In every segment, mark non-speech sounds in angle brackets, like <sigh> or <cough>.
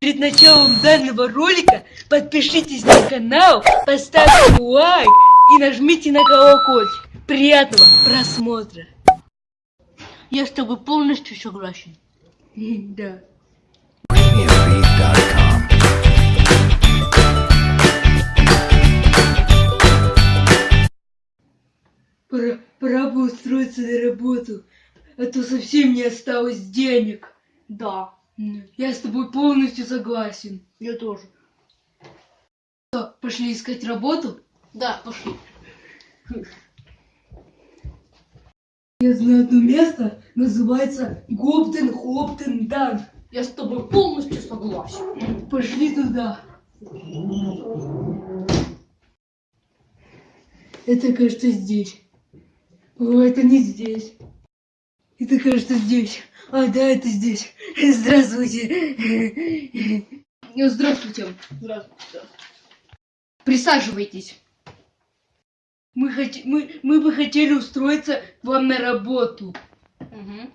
Перед началом данного ролика подпишитесь на канал, поставьте лайк и нажмите на колокольчик. Приятного просмотра. Я с тобой полностью согласен. <laughs> Да. Пора, пора бы устроиться на работу, а то совсем не осталось денег. Да, Я с тобой полностью согласен. я тоже. Что, пошли искать работу? Да, пошли. Я знаю одно место, называется Гоптен Хоптен Дан. Я с тобой полностью согласен. Пошли туда. Это, кажется, здесь. О, это не здесь. Это, кажется, здесь. А, да, это здесь. Здравствуйте. Ну, Здравствуйте. Здравствуйте. Присаживайтесь. Мы, хот- мы, мы бы хотели устроиться к вам на работу. Угу.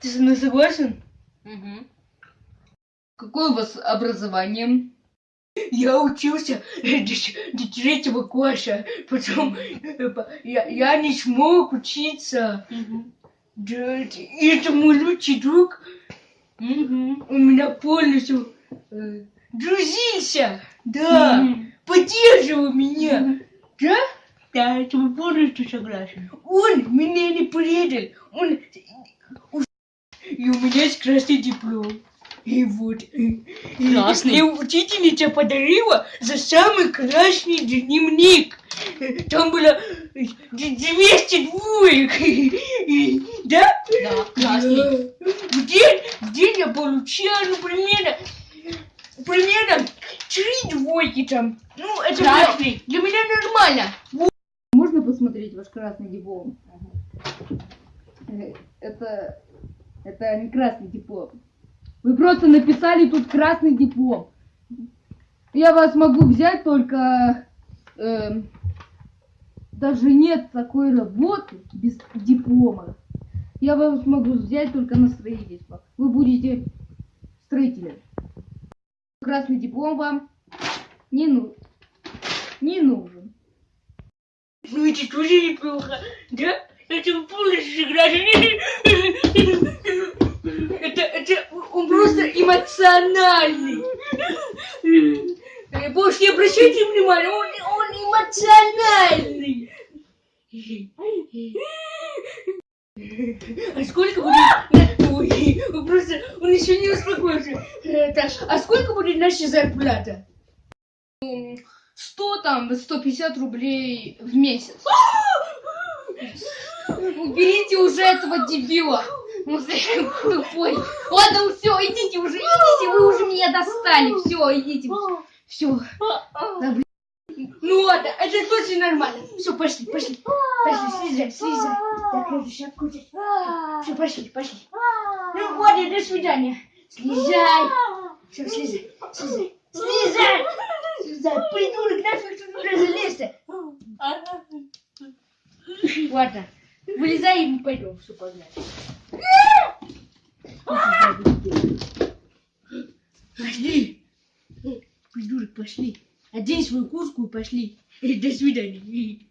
Ты со мной согласен? Угу. Какое у вас образование? Я учился до, третьего класса, потом э, я, я не смог учиться. Угу. Да, это мой лучший друг. Угу. У меня полностью э, дружился. Да, поддерживал меня. Да? Да, это мы полностью согласен. Он меня не предал. Он... И у меня есть красный диплом. И вот. И- и- Красный? И учительница подарила за самый красный дневник. Э, Там было э, 200 двоек. И- Да? Да, красный. В день, в день я получаю, ну, примерно, примерно три двойки там. Ну, это для, Красный. для меня нормально. Можно посмотреть ваш красный диплом? Э, Это... Это не красный диплом. Вы просто написали тут красный диплом. Я вас могу взять только... эм, даже нет такой работы без диплома. Я вас могу взять только на строительство. Вы будете строителем. Красный диплом вам не, ну... не нужен. Ну, это тоже неплохо. Да? Это полностью согласен. Это, это, он просто эмоциональный. Э, Больше не обращайте внимания, он, он эмоциональный. А сколько будет... Ой, просто... Он еще не успокоился. Э, так, а сколько будет наша зарплата? 100 там, 150 рублей в месяц. Уберите уже этого дебила. Он слишком тупой. Ладно, все, идите уже, идите, вы уже меня достали. Все, идите. Все. Ну ладно, это точно нормально. Все, пошли, пошли. Пошли, слезай, слезай. Так, эту шапку. Все, пошли, пошли. Ну ладно, до свидания. Слезай. Все, слезай, слезай. Слезай! Слезай, придурок, нафиг тут туда залезть Ладно, вылезай и мы пойдем, все погнали. Пошли. Придурок, пошли. Одень свою куртку и пошли. До свидания.